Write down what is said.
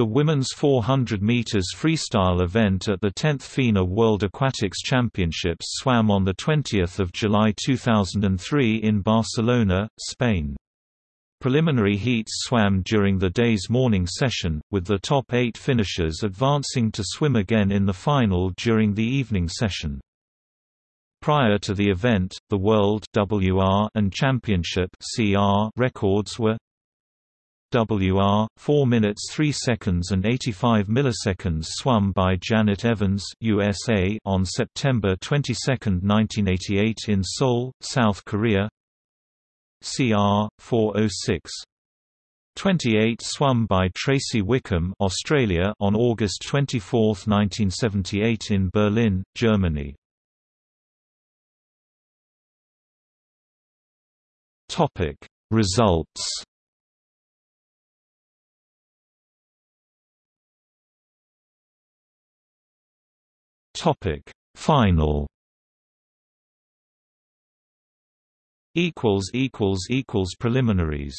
The women's 400 meters freestyle event at the 10th FINA World Aquatics Championships swam on the 20th of July 2003 in Barcelona, Spain. Preliminary heats swam during the day's morning session, with the top eight finishers advancing to swim again in the final during the evening session. Prior to the event, the World WR and Championship CR records were WR 4 minutes 3 seconds and 85 milliseconds swum by Janet Evans USA on September 22, 1988 in Seoul, South Korea. CR 406 28 swum by Tracey Wickham Australia on August 24, 1978 in Berlin, Germany. Topic Results Topic. Final. Equals equals equals preliminaries